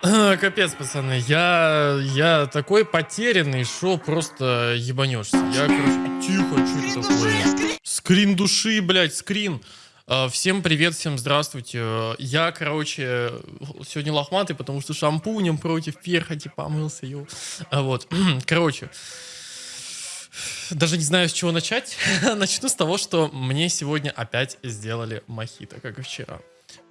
Капец, пацаны, я, я такой потерянный, что просто ебанешься. Я, короче, тихо, что это такое? Скрин души, блядь, скрин. А, Всем привет, всем здравствуйте. Я, короче, сегодня лохматый, потому что шампунем против перхоти помылся, ё. А Вот, короче, даже не знаю, с чего начать. Начну с того, что мне сегодня опять сделали мохито, как и вчера.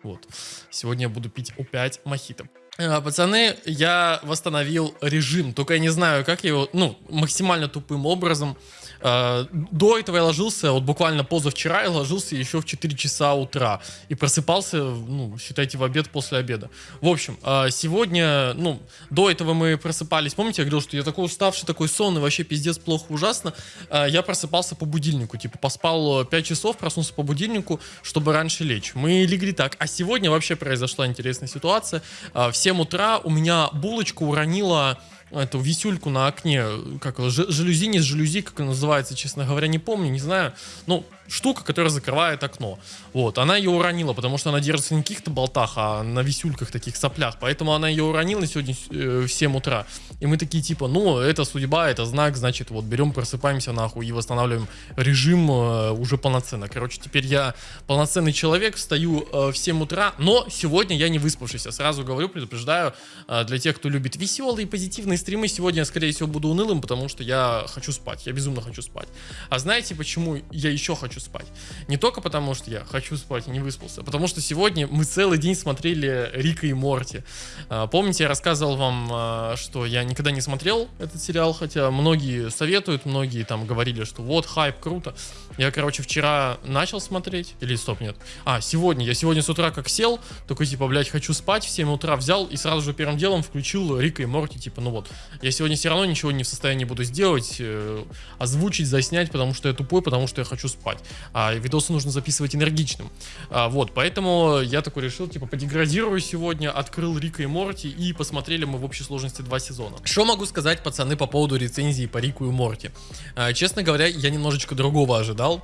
Вот. Сегодня я буду пить опять мохито. А, Пацаны, я восстановил режим, только я не знаю, как его, ну, максимально тупым образом. А, До этого я ложился, вот буквально позавчера я ложился еще в 4 часа утра и просыпался, ну, считайте, в обед после обеда. В общем, а, сегодня, ну, до этого мы просыпались, помните, я говорил, что я такой уставший, такой сонный, вообще пиздец, плохо, ужасно. Я просыпался по будильнику, типа поспал 5 часов, проснулся по будильнику, чтобы раньше лечь. Мы легли так, а сегодня вообще произошла интересная ситуация. А, В 7 утра у меня булочка уронила эту висюльку на окне, как жалюзи, не жалюзи, как она называется, честно говоря, не помню, не знаю. Ну, штука, которая закрывает окно. Вот, она ее уронила, потому что она держится не на каких-то болтах, а на висюльках, таких соплях. Поэтому она ее уронила сегодня э, в 7 утра. И мы такие, типа, ну, это судьба, это знак, значит, вот, берем, просыпаемся нахуй и восстанавливаем режим э, уже полноценно. Короче, теперь я полноценный человек, встаю э, в 7 утра, но сегодня я не выспавшийся. Сразу говорю, предупреждаю, для тех, кто любит веселые, позитивные стримы, сегодня скорее всего, буду унылым, потому что я хочу спать, я безумно хочу спать. А знаете, почему я еще хочу спать? Не только потому, что я хочу спать и не выспался, а потому что сегодня мы целый день смотрели Рика и Морти. А, Помните, я рассказывал вам, а, что я никогда не смотрел этот сериал, хотя многие советуют, многие там говорили, что вот, хайп, круто. Я, короче, вчера начал смотреть, или стоп, нет. А, сегодня, я сегодня с утра как сел, такой, типа, блядь, хочу спать, в 7 утра взял и сразу же первым делом включил Рика и Морти, типа, ну вот, я сегодня все равно ничего не в состоянии буду сделать, э, озвучить, заснять, потому что я тупой, потому что я хочу спать. А видосы нужно записывать энергичным. А, вот, поэтому я такой решил, типа, подеградирую сегодня, открыл Рика и Морти, и посмотрели мы в общей сложности два сезона. Что могу сказать, пацаны, по поводу рецензии по Рику и Морти? А, честно говоря, я немножечко другого ожидал.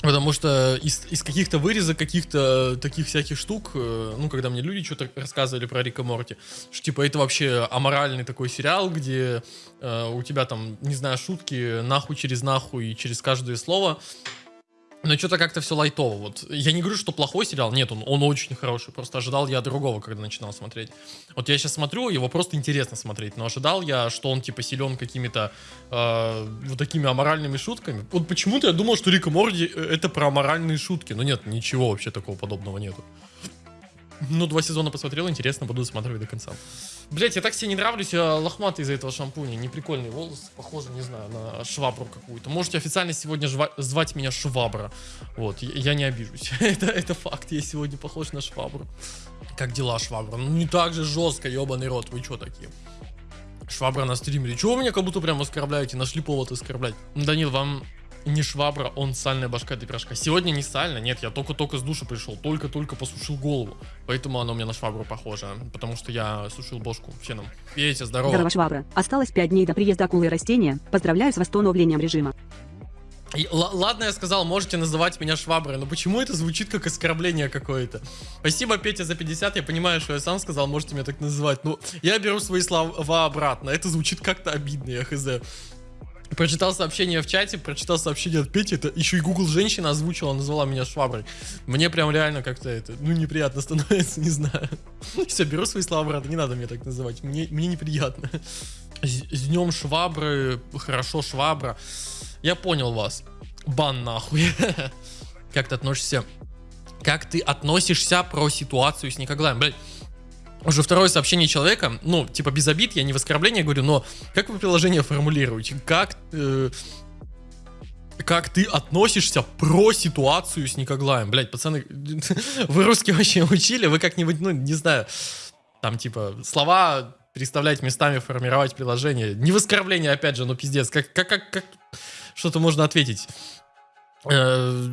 Потому что из, из каких-то вырезок, каких-то таких всяких штук, э, ну, когда мне люди что-то рассказывали про Рика Морти, что, типа, это вообще аморальный такой сериал, где э, у тебя там, не знаю, шутки нахуй через нахуй и через каждое слово, но что-то как-то все лайтово. Вот я не говорю, что плохой сериал. Нет, он, он очень хороший. Просто ожидал я другого, когда начинал смотреть. Вот я сейчас смотрю, его просто интересно смотреть. Но ожидал я, что он типа силен какими-то э, вот такими аморальными шутками. Вот почему-то я думал, что Рика Морди э, это про аморальные шутки. Но нет, ничего вообще такого подобного нету. Ну, два сезона посмотрел, интересно, буду досматривать до конца. Блять, я так себе не нравлюсь, я лохматый из-за этого шампуня. Неприкольный волос, похоже, не знаю, на швабру какую-то. Можете официально сегодня звать меня Швабра. Вот, я, я не обижусь. это, это факт, я сегодня похож на Швабру. Как дела, Швабра? Ну, не так же жестко, ебаный рот, вы чё такие? Швабра на стриме. Чего вы меня как будто прям оскорбляете? Нашли повод оскорблять. Данил, вам не швабра, он сальная башка этой пирожка. Сегодня не сальная, нет, я только-только с душа пришел, только-только посушил голову. Поэтому оно у меня на швабру похоже, потому что я сушил бошку феном. Петя, здорово. Здорово, швабра. Осталось 5 дней до приезда акулы и растения. Поздравляю с восстановлением режима. Л- ладно, я сказал, можете называть меня шваброй, но почему это звучит как оскорбление какое-то? Спасибо, Петя, за 50, я понимаю, что я сам сказал, можете меня так называть, но я беру свои слова обратно, это звучит как-то обидно, я хз. Прочитал сообщение в чате, прочитал сообщение от Пети, это еще и Google женщина озвучила, назвала меня шваброй. Мне прям реально как-то это, ну, неприятно становится, не знаю. Все, беру свои слова обратно, не надо меня так называть, мне, мне неприятно. С, с днем швабры, хорошо швабра. Я понял вас. Бан нахуй. Как ты относишься? Как ты относишься про ситуацию с Никоглаем? Блядь, уже второе сообщение человека, ну, типа без обид, я не в оскорбление говорю, но как вы приложение формулируете? Как, э, как ты относишься про ситуацию с Никоглаем? Блять, пацаны, вы русский вообще учили? Вы как-нибудь, ну, не знаю, там, типа, слова переставлять местами, формировать приложение. Не в оскорбление, опять же, но пиздец. Как, как, как, как что-то можно ответить? Э,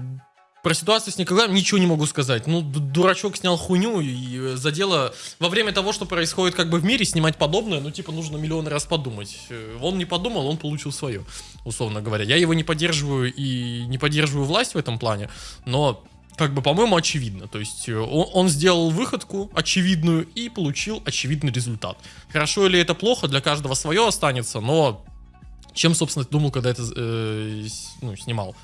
про ситуацию с Николаем ничего не могу сказать. Ну, дурачок снял хуйню и э, за дело... Во время того, что происходит как бы в мире, снимать подобное, ну, типа, нужно миллион раз подумать. Э, Он не подумал, он получил свое, условно говоря. Я его не поддерживаю и не поддерживаю власть в этом плане, но как бы, по-моему, очевидно. То есть э, он, он сделал выходку очевидную и получил очевидный результат. Хорошо или это плохо, для каждого свое останется, но чем, собственно, думал, когда это э, ну, снимал?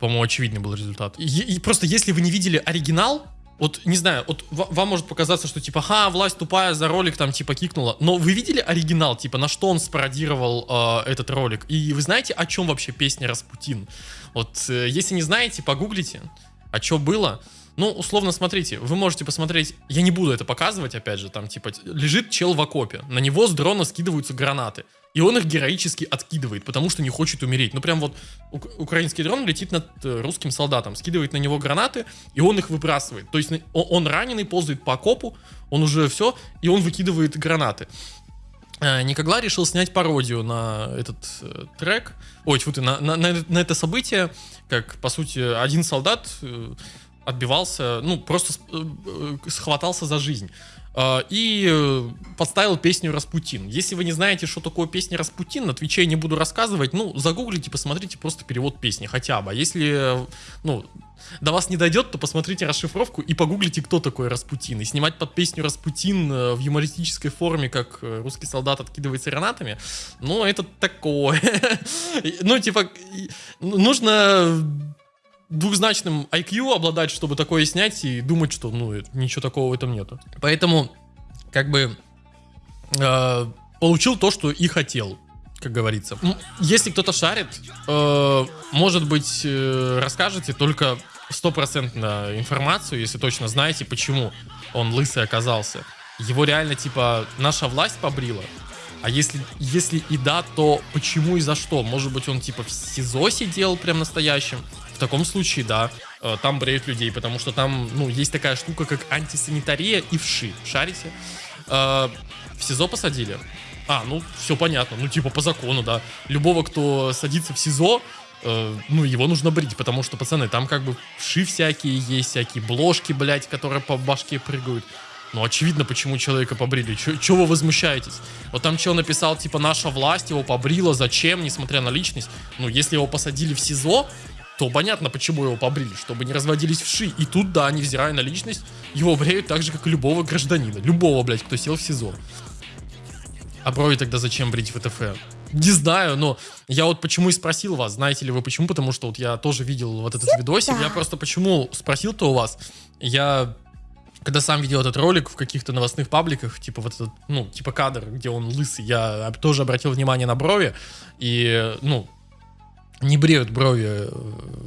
По-моему, очевидный был результат. И, и просто если вы не видели оригинал, вот, не знаю, вот вам может показаться, что типа, ха, власть тупая за ролик там типа кикнула. Но вы видели оригинал, типа, на что он спародировал э, этот ролик? И вы знаете, о чем вообще песня Распутин? Вот, э, если не знаете, погуглите, а что было. Ну, условно, смотрите, вы можете посмотреть, я не буду это показывать, опять же, там, типа, лежит чел в окопе, на него с дрона скидываются гранаты, и он их героически откидывает, потому что не хочет умереть. Ну, прям вот украинский дрон летит над э, русским солдатом, скидывает на него гранаты, и он их выбрасывает. То есть он раненый, ползает по окопу, он уже все, и он выкидывает гранаты. Э, Никогла решил снять пародию на этот э, трек, ой, тьфу ты, на, на, на это событие, как, по сути, один солдат э, отбивался, ну, просто э, схватался за жизнь. А, и подставил песню Распутин. Если вы не знаете, что такое песня Распутин, на Твиче не буду рассказывать, ну, загуглите, посмотрите просто перевод песни хотя бы. А если, ну, до вас не дойдет, то посмотрите расшифровку и погуглите, кто такой Распутин. И снимать под песню Распутин в юмористической форме, как русский солдат откидывается гранатами, ну, это такое. Ну, типа, нужно двухзначным IQ обладать, чтобы такое снять и думать, что ну ничего такого в этом нету. Поэтому как бы э, получил то, что и хотел, как говорится. Если кто-то шарит, э, может быть, э, расскажете только стопроцентно информацию, если точно знаете, почему он лысый оказался. Его реально, типа, наша власть побрила. А если, если и да, то почему и за что? Может быть, он, типа, в СИЗО сидел прям настоящим? В таком случае, да, э, там бреют людей, потому что там, ну, есть такая штука, как антисанитария и вши. Шарите? Э, в СИЗО посадили? А, ну, все понятно. Ну, типа, по закону, да. Любого, кто садится в СИЗО, э, ну, его нужно брить, потому что, пацаны, там как бы вши всякие есть, всякие бложки, блядь, которые по башке прыгают. Ну, очевидно, почему человека побрили. Чего вы возмущаетесь? Вот там чел написал, типа, наша власть его побрила, зачем, несмотря на личность. Ну, если его посадили в СИЗО, то понятно, почему его побрили, чтобы не разводились вши. И тут, да, невзирая на личность, его бреют так же, как и любого гражданина. Любого, блядь, кто сел в СИЗО. А брови тогда зачем брить в ТФ? Не знаю, но я вот почему и спросил вас, знаете ли вы почему, потому что вот я тоже видел вот этот видосик, я просто почему спросил-то у вас, я когда сам видел этот ролик в каких-то новостных пабликах, типа вот этот, ну, типа кадр, где он лысый, я тоже обратил внимание на брови, и, ну, не бреют брови э,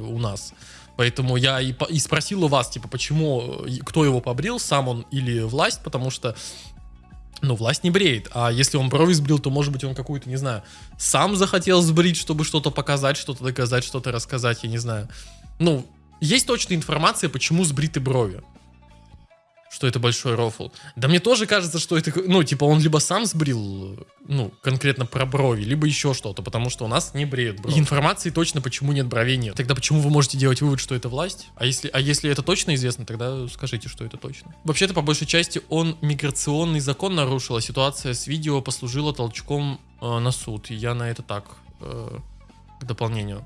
у нас. Поэтому я и, и спросил у вас, типа, почему, э, кто его побрил, сам он или власть, потому что, ну, власть не бреет. А если он брови сбрил, то, может быть, он какую-то, не знаю, сам захотел сбрить, чтобы что-то показать, что-то доказать, что-то рассказать, я не знаю. Ну, есть точная информация, почему сбриты брови что это большой рофл. Да мне тоже кажется, что это, ну, типа, он либо сам сбрил, ну, конкретно про брови, либо еще что-то, потому что у нас не бреют брови. информации точно, почему нет бровей нет. Тогда почему вы можете делать вывод, что это власть? А если, а если это точно известно, тогда скажите, что это точно. Вообще-то, по большей части, он миграционный закон нарушил, а ситуация с видео послужила толчком э, на суд. И я на это так, э, к дополнению.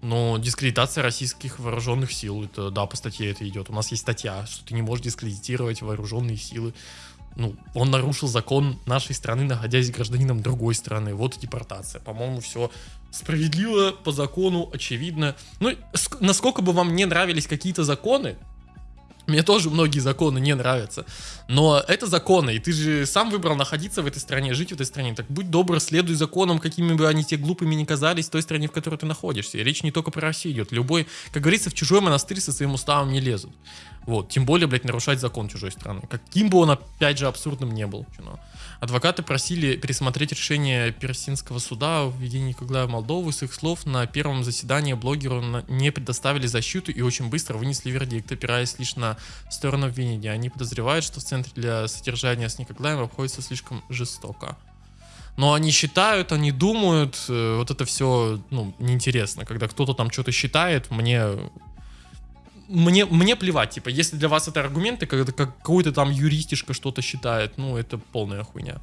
Но дискредитация российских вооруженных сил, это да, по статье это идет. У нас есть статья, что ты не можешь дискредитировать вооруженные силы. Ну, он нарушил закон нашей страны, находясь гражданином другой страны. Вот и депортация. По-моему, все справедливо, по закону, очевидно. Ну, насколько бы вам не нравились какие-то законы, мне тоже многие законы не нравятся. Но это законы, и ты же сам выбрал находиться в этой стране, жить в этой стране. Так будь добр, следуй законам, какими бы они тебе глупыми ни казались, в той стране, в которой ты находишься. И речь не только про Россию идет. Любой, как говорится, в чужой монастырь со своим уставом не лезут. Вот, тем более, блядь, нарушать закон чужой страны. Каким бы он, опять же, абсурдным не был. You Адвокаты просили пересмотреть решение Персинского суда о введении в Молдову. С их слов, на первом заседании блогеру не предоставили защиту и очень быстро вынесли вердикт, опираясь лишь на сторону обвинения. Они подозревают, что в центре для содержания с Николаем обходится слишком жестоко. Но они считают, они думают, э, вот это все, ну, неинтересно. Когда кто-то там что-то считает, мне мне, мне плевать, типа, если для вас это аргументы, когда как, какой-то там юристишка что-то считает, ну, это полная хуйня.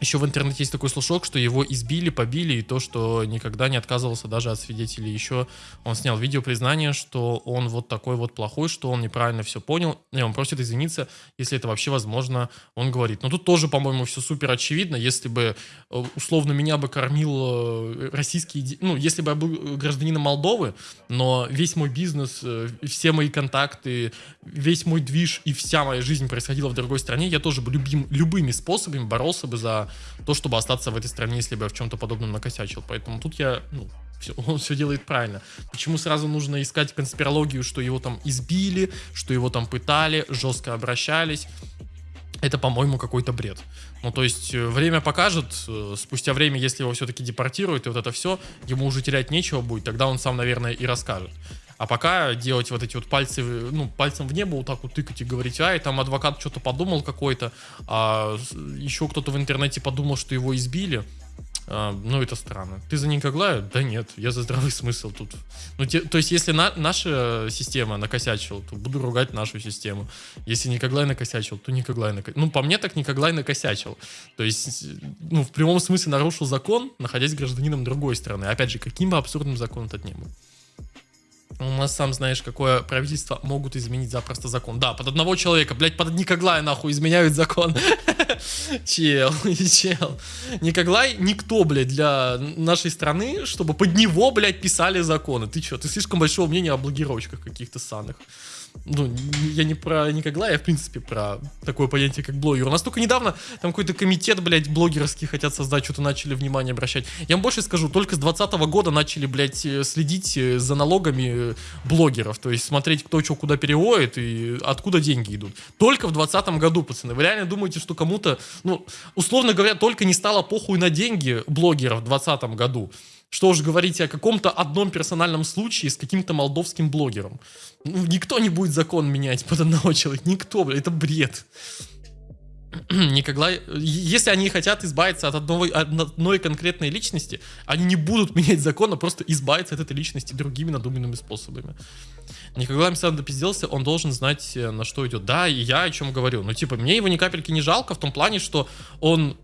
Еще в интернете есть такой слушок, что его избили, побили, и то, что никогда не отказывался даже от свидетелей. Еще он снял видео признание, что он вот такой вот плохой, что он неправильно все понял, и он просит извиниться, если это вообще возможно, он говорит. Но тут тоже, по-моему, все супер очевидно. Если бы, э, условно, меня бы кормил э, российский... Ну, если бы я был гражданином Молдовы, но весь мой бизнес, э, все мои контакты, весь мой движ и вся моя жизнь происходила в другой стране, я тоже бы любим, любыми способами боролся бы за то, чтобы остаться в этой стране, если бы я в чем-то подобном накосячил. Поэтому тут я, ну, все, он все делает правильно. Почему сразу нужно искать конспирологию, что его там избили, что его там пытали, жестко обращались? Это, по-моему, какой-то бред. Ну, то есть, э, время покажет, э, спустя время, если его все-таки депортируют, и вот это все, ему уже терять нечего будет, тогда он сам, наверное, и расскажет. А пока делать вот эти вот пальцы, ну, пальцем в небо вот так вот тыкать и говорить, ай, там адвокат что-то подумал какой-то, а еще кто-то в интернете подумал, что его избили. А, ну, это странно. Ты за Никоглая? Да нет, я за здравый смысл тут. Ну, те, то есть, если на, наша система накосячила, то буду ругать нашу систему. Если Никоглай накосячил, то Никоглай накосячил. Ну, по мне так Никоглай накосячил. То есть, ну, в прямом смысле нарушил закон, находясь гражданином другой страны. Опять же, каким бы абсурдным закон этот не был. У нас, сам знаешь, какое правительство могут изменить запросто закон. Да, под одного человека, блядь, под Никоглая нахуй изменяют закон. Чел, чел. Никоглай никто, блядь, для нашей страны, чтобы под него, блядь, писали законы. Ты что, ты слишком большого мнения о блогировочках каких-то санных ну, я не про Никогла, я в принципе про такое понятие, как блогер. У нас только недавно там какой-то комитет, блядь, блогерский хотят создать, что-то начали внимание обращать. Я вам больше скажу, только с 2020 года начали, блядь, э, следить э, за налогами э, блогеров, то есть смотреть, кто что куда переводит и откуда деньги идут. Только в 2020 году, пацаны. Вы реально думаете, что кому-то, ну, условно говоря, только не стало похуй на деньги блогеров в 2020 году. Что уж говорить о каком-то одном персональном случае с каким-то молдовским блогером. Ну, никто не будет закон менять под одного человека. Никто, бля, это бред. Никогда, если они хотят избавиться от одной, одной конкретной личности, они не будут менять закон, а просто избавиться от этой личности другими надуманными способами. Никогда Амстердам допизделся, он должен знать, э, на что идет. Да, и я о чем говорю. Ну, типа, мне его ни капельки не жалко в том плане, что он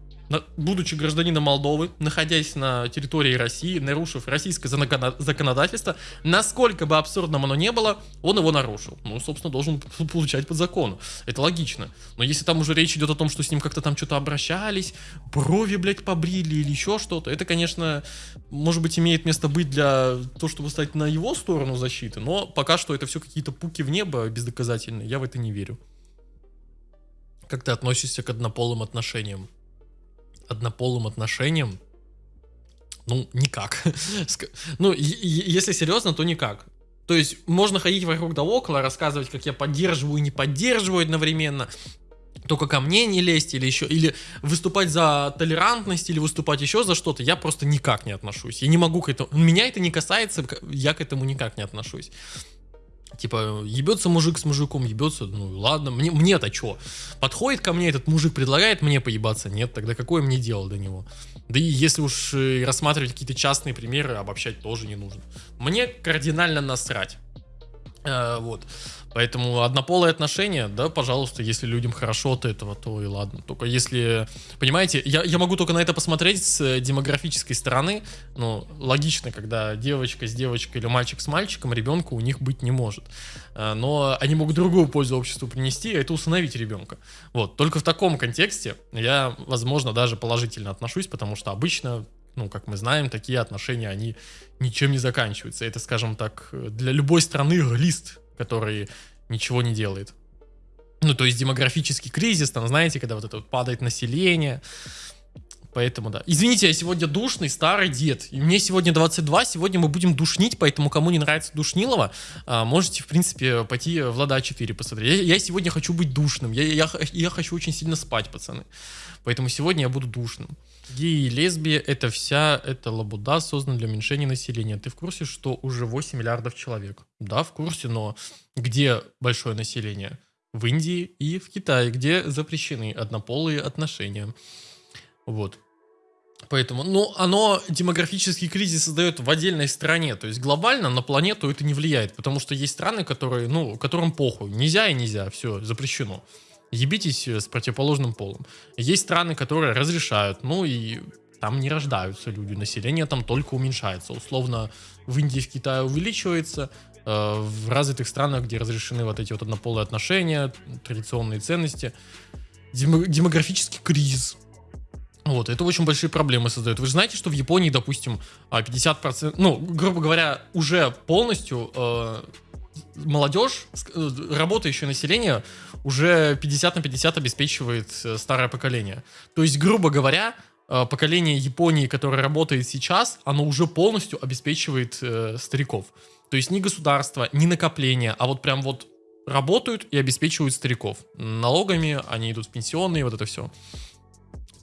будучи гражданином Молдовы, находясь на территории России, нарушив российское законодательство, насколько бы абсурдным оно не было, он его нарушил. Ну, собственно, должен получать под закону. Это логично. Но если там уже речь идет о том, что с ним как-то там что-то обращались, брови, блядь, побрили или еще что-то, это, конечно, может быть, имеет место быть для того, чтобы стать на его сторону защиты, но пока что это все какие-то пуки в небо бездоказательные, я в это не верю. Как ты относишься к однополым отношениям? Однополым отношениям, ну, никак. ну, если серьезно, то никак. То есть можно ходить вокруг да около, рассказывать, как я поддерживаю и не поддерживаю одновременно, только ко мне не лезть или еще, или выступать за толерантность, или выступать еще за что-то, я просто никак не отношусь. Я не могу к этому, меня это не касается, я к этому никак не отношусь. Типа, ебется мужик с мужиком, ебется, ну ладно, мне, мне-то что? Подходит ко мне этот мужик, предлагает мне поебаться? Нет, тогда какое мне дело до него? Да и если уж э, рассматривать какие-то частные примеры, обобщать тоже не нужно. Мне кардинально насрать. Э, вот. Поэтому однополые отношения, да, пожалуйста, если людям хорошо от этого, то и ладно. Только если, понимаете, я, я могу только на это посмотреть с демографической стороны. Ну, логично, когда девочка с девочкой или мальчик с мальчиком, ребенка у них быть не может. Э, но они могут другую пользу обществу принести, а это усыновить ребенка. Вот, только в таком контексте я, возможно, даже положительно отношусь, потому что обычно ну, как мы знаем, такие отношения, они ничем не заканчиваются. Это, скажем так, для любой страны лист который ничего не делает. Ну, то есть демографический кризис, там, знаете, когда вот это вот падает население. Поэтому, да. Извините, я сегодня душный старый дед. И мне сегодня 22, сегодня мы будем душнить, поэтому кому не нравится Душнилова, а, можете, в принципе, пойти в Лада 4 посмотреть. Я, я сегодня хочу быть душным. Я, я, я хочу очень сильно спать, пацаны. Поэтому сегодня я буду душным. Геи и лесбия — это вся эта лабуда, создана для уменьшения населения. Ты в курсе, что уже 8 миллиардов человек? Да, в курсе, но где большое население? В Индии и в Китае, где запрещены однополые отношения. Вот. Поэтому, ну, оно демографический кризис создает в отдельной стране. То есть глобально на планету это не влияет, потому что есть страны, которые, ну, которым похуй. Нельзя и нельзя, все, запрещено. ебитесь э, с противоположным полом. Есть страны, которые разрешают, ну и там не рождаются люди, население там только уменьшается. Условно, в Индии, в Китае увеличивается, э, в развитых странах, где разрешены вот эти вот однополые отношения, традиционные ценности, демо- демографический кризис. Вот, это очень большие проблемы создает. Вы же знаете, что в Японии, допустим, а, 50%, ну, грубо говоря, уже полностью э, молодежь, э, работающее население уже 50 на 50 обеспечивает э, старое поколение. То есть, грубо говоря, э, поколение Японии, которое работает сейчас, оно уже полностью обеспечивает э, стариков. То есть ни государство, ни накопление, а вот прям вот работают и обеспечивают стариков. Налогами они идут в пенсионные, вот это все.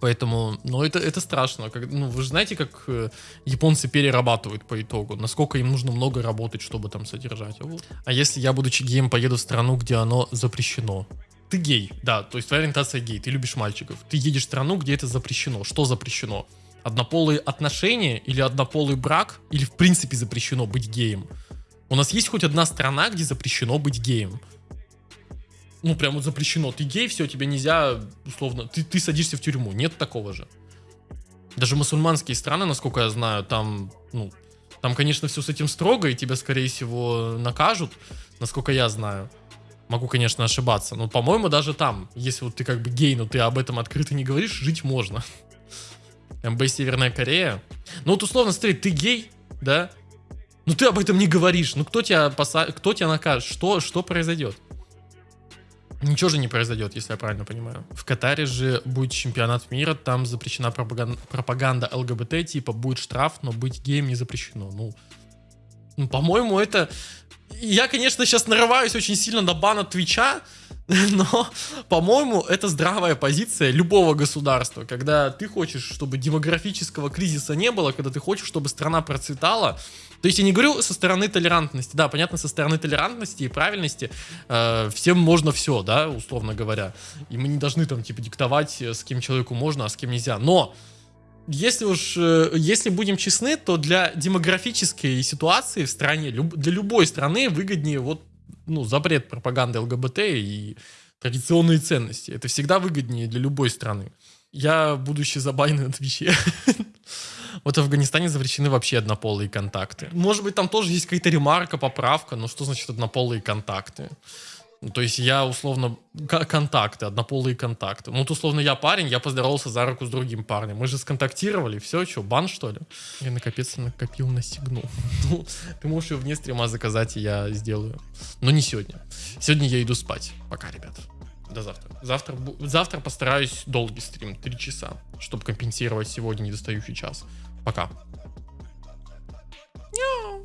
Поэтому, ну, это, это страшно. Как, ну, вы же знаете, как э, японцы перерабатывают по итогу, насколько им нужно много работать, чтобы там содержать. А, вот. а если я, будучи геем, поеду в страну, где оно запрещено? Ты гей, да, то есть твоя ориентация гей, ты любишь мальчиков. Ты едешь в страну, где это запрещено. Что запрещено? Однополые отношения или однополый брак? Или в принципе запрещено быть геем? У нас есть хоть одна страна, где запрещено быть геем? Ну, прям вот запрещено. Ты гей, все, тебе нельзя, условно, ты, ты садишься в тюрьму. Нет такого же. Даже мусульманские страны, насколько я знаю, там, ну, там, конечно, все с этим строго, и тебя, скорее всего, накажут, насколько я знаю. Могу, конечно, ошибаться, но, по-моему, даже там, если вот ты как бы гей, но ты об этом открыто не говоришь, жить можно. МБ Северная Корея. Ну вот условно, смотри, ты гей, да? Ну ты об этом не говоришь. Ну кто тебя, поса... кто тебя накажет? Что, что произойдет? Ничего же не произойдет, если я правильно понимаю. В Катаре же будет чемпионат мира, там запрещена пропаганда, пропаганда ЛГБТ, типа будет штраф, но быть геем не запрещено. Ну, ну по-моему, это... Я, конечно, сейчас нарываюсь очень сильно на бан от Твича, но, по-моему, это здравая позиция любого государства, когда ты хочешь, чтобы демографического кризиса не было, когда ты хочешь, чтобы страна процветала, то есть я не говорю со стороны толерантности, да, понятно, со стороны толерантности и правильности э, всем можно все, да, условно говоря. И мы не должны там типа диктовать, э, с кем человеку можно, а с кем нельзя. Но если уж, э, если будем честны, то для демографической ситуации в стране, для любой страны выгоднее вот, ну, запрет пропаганды ЛГБТ и традиционные ценности. Это всегда выгоднее для любой страны. Я, будучи забайный на Твиче, вот в Афганистане запрещены вообще однополые контакты. Может быть, там тоже есть какая-то ремарка, поправка, но что значит однополые контакты? То есть я условно контакты, однополые контакты. Ну, вот условно я парень, я поздоровался за руку с другим парнем. Мы же сконтактировали, все, что, бан что ли? Я накопец накопил на сигну. Ну, ты можешь ее вне стрима заказать, и я сделаю. Но не сегодня. Сегодня я иду спать. Пока, ребят. До завтра. Завтра, завтра постараюсь долгий стрим, 3 часа, чтобы компенсировать сегодня недостающий час. Пока. Няу.